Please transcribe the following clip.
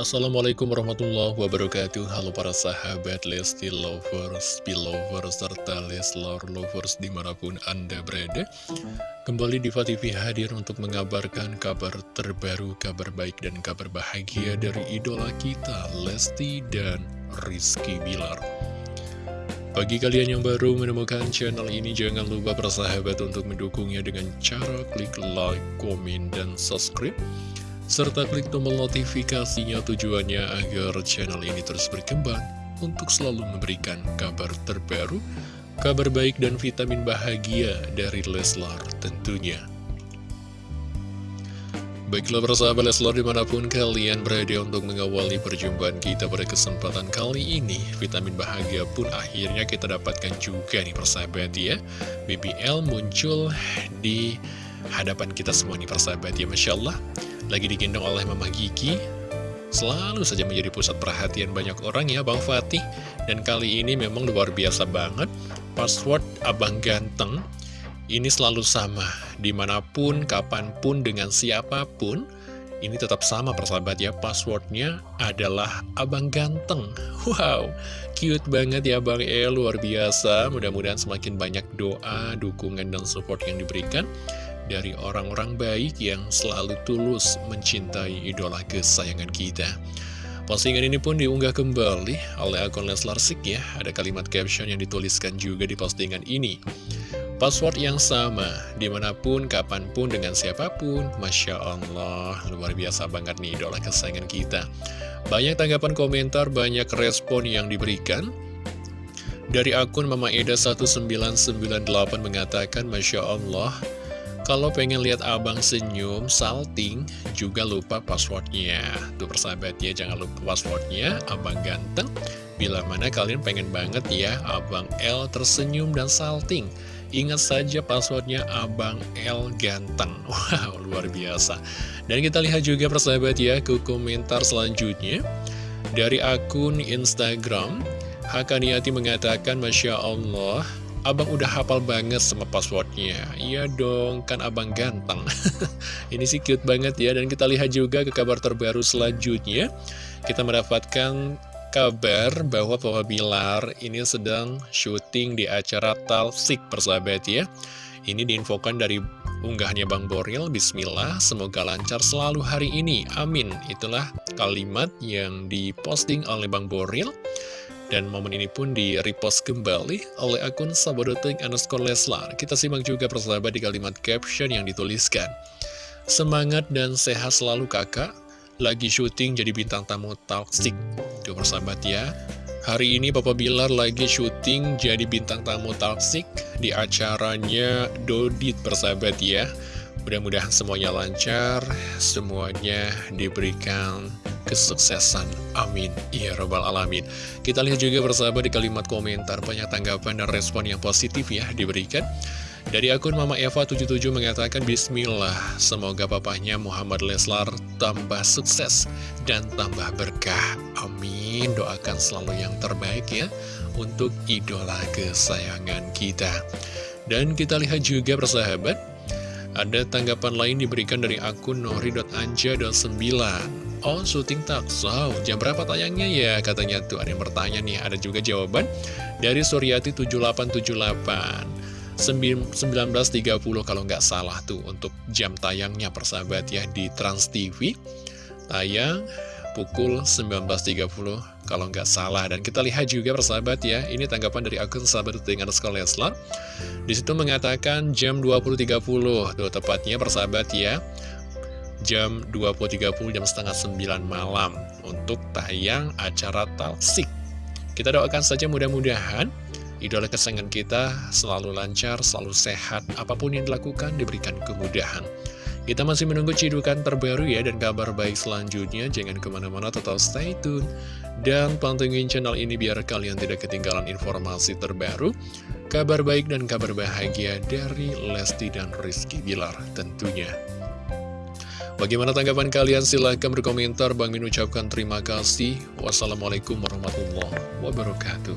Assalamualaikum warahmatullahi wabarakatuh. Halo para sahabat Lesti Lovers, Belovers, serta Leslar Lovers di mana pun Anda berada. Kembali Diva TV hadir untuk mengabarkan kabar terbaru, kabar baik dan kabar bahagia dari idola kita Lesti dan Rizky Bilar. Bagi kalian yang baru menemukan channel ini, jangan lupa persahabat untuk mendukungnya dengan cara klik like, komen, dan subscribe serta klik tombol notifikasinya tujuannya agar channel ini terus berkembang untuk selalu memberikan kabar terbaru, kabar baik dan vitamin bahagia dari Leslar tentunya. Baiklah persahabat Leslar di mana pun kalian berada untuk mengawali perjumpaan kita pada kesempatan kali ini Vitamin bahagia pun akhirnya kita dapatkan juga nih persahabat ya BBL muncul di hadapan kita semua nih persahabat ya Masya Allah lagi digendong oleh Mama Gigi Selalu saja menjadi pusat perhatian banyak orang ya Bang Fatih. Dan kali ini memang luar biasa banget Password Abang Ganteng Ini selalu sama. Di mana pun, kapan pun, dengan siapa pun Ini tetap sama persahabat ya. Passwordnya adalah Abang Ganteng. Wow, cute banget ya Bang E Luar biasa. Mudah-mudahan semakin banyak doa, dukungan, dan support yang diberikan dari orang-orang baik yang selalu tulus mencintai idola kesayangan kita. Postingan ini pun diunggah kembali oleh akun Leslar Sik ya. Ada kalimat caption yang dituliskan juga di postingan ini. Password yang sama, di mana pun, kapan pun, dengan siapa pun. Masya Allah, luar biasa banget nih idola kesayangan kita. Banyak tanggapan komentar, banyak respon yang diberikan. Dari akun Mama Eda 1998 mengatakan, Masya Allah, kalau pengen lihat abang senyum, salting, juga lupa passwordnya. Tuh persahabat ya, jangan lupa passwordnya, abang ganteng. Bila mana kalian pengen banget ya, abang L tersenyum dan salting. Ingat saja passwordnya Abang L Ganteng Wow, luar biasa Dan kita lihat juga persahabat ya ke komentar selanjutnya Dari akun Instagram Hakaniati mengatakan Masya Allah Abang udah hafal banget sama passwordnya. Iya dong, kan abang ganteng. Ini sih cute banget ya Dan kita lihat juga ke kabar terbaru selanjutnya. Kita mendapatkan kabar bahwa Papa Bilar ini sedang syuting di acara Talsik persahabat ya. Ini diinfokan dari unggahnya Bang Boril Bismillah, semoga lancar selalu hari ini. Amin. Itulah kalimat yang diposting oleh Bang Boril dan momen ini pun di-repost kembali oleh akun sabodoting underscore Leslar. Kita simak juga persahabat di kalimat caption yang dituliskan. Semangat dan sehat selalu kakak, lagi syuting jadi bintang tamu Talksik. Tuh persahabat ya. Hari ini Papa Bilar lagi syuting jadi bintang tamu Talksik di acaranya Dodit persahabat ya. Mudah-mudahan semuanya lancar, semuanya diberikan kesuksesan. Amin. Ya Robbal Alamin. Kita lihat juga bersama di kalimat komentar banyak tanggapan dan respon yang positif ya diberikan. Dari akun Mama Eva 77 mengatakan Bismillah, semoga papahnya Muhammad Leslar tambah sukses dan tambah berkah. Amin. Doakan selalu yang terbaik ya untuk idola kesayangan kita. Dan kita lihat juga persahabat, ada tanggapan lain diberikan dari akun nori.anja.9 Oh, syuting taksau. Jam berapa tayangnya ya? Katanya tuh ada yang bertanya nih. Ada juga jawaban dari Suryati 7878. 19.30 kalau nggak salah tuh untuk jam tayangnya persahabat ya di Trans TV. Tayang pukul 19.30 kalau nggak salah. Dan kita lihat juga persahabat ya, ini tanggapan dari akun sahabat dengan sekolah Leslar. Di situ mengatakan jam 20.30, tuh tepatnya persahabat ya jam 20.30 jam setengah 9 malam untuk tayang acara Talsik. Kita doakan saja mudah-mudahan idola kesayangan kita selalu lancar, selalu sehat, apa pun yang dilakukan diberikan kemudahan. Kita masih menunggu cidukan terbaru ya dan kabar baik selanjutnya. Jangan ke mana-mana, tetap stay tune. Dan pantengin channel ini biar kalian tidak ketinggalan informasi terbaru, kabar baik dan kabar bahagia dari Lesti dan Rizky Bilar tentunya. Bagaimana tanggapan kalian? Silahkan berkomentar. Bang Min ucapkan terima kasih. Wassalamualaikum warahmatullahi wabarakatuh.